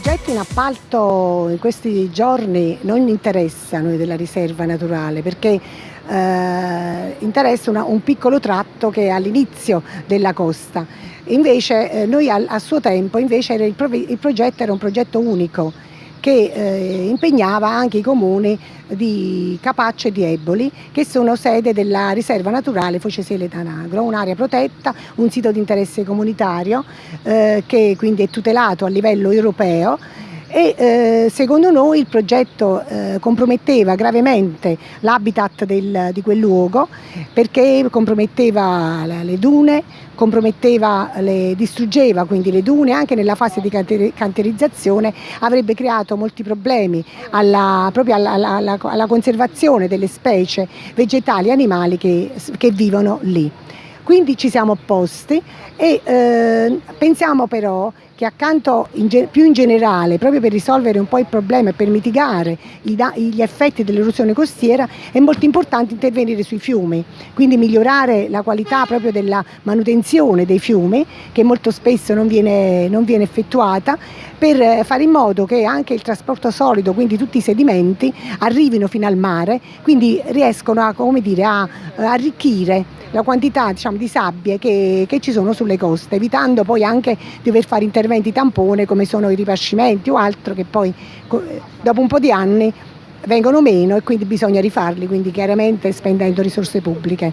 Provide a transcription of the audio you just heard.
progetti in appalto in questi giorni non interessa noi della riserva naturale perché eh, interessa una, un piccolo tratto che è all'inizio della costa. Invece eh, noi a, a, suo tempo invece il, il progetto era un progetto unico che eh, impegnava anche i comuni di Capaccio e di Eboli che sono sede della riserva naturale Focesele Tanagro, un'area protetta, un sito di interesse comunitario eh, che quindi è tutelato a livello europeo e eh, secondo noi il progetto eh, comprometteva gravemente l'habitat di quel luogo perché comprometteva le dune, comprometteva le, distruggeva quindi le dune anche nella fase di canterizzazione avrebbe creato molti problemi alla, proprio alla, alla, alla conservazione delle specie vegetali e animali che, che vivono lì. Quindi ci siamo opposti e eh, pensiamo però che accanto in più in generale, proprio per risolvere un po' il problema e per mitigare gli effetti dell'erosione costiera, è molto importante intervenire sui fiumi, quindi migliorare la qualità proprio della manutenzione dei fiumi, che molto spesso non viene, non viene effettuata, per fare in modo che anche il trasporto solido, quindi tutti i sedimenti, arrivino fino al mare, quindi riescono a, dire, a arricchire la quantità diciamo, di sabbie che, che, ci sono sulle coste, evitando poi anche di dover fare interventi tampone come sono i ripascimenti o altro che poi dopo un po' di anni vengono meno e quindi bisogna rifarli, quindi chiaramente spendendo risorse pubbliche.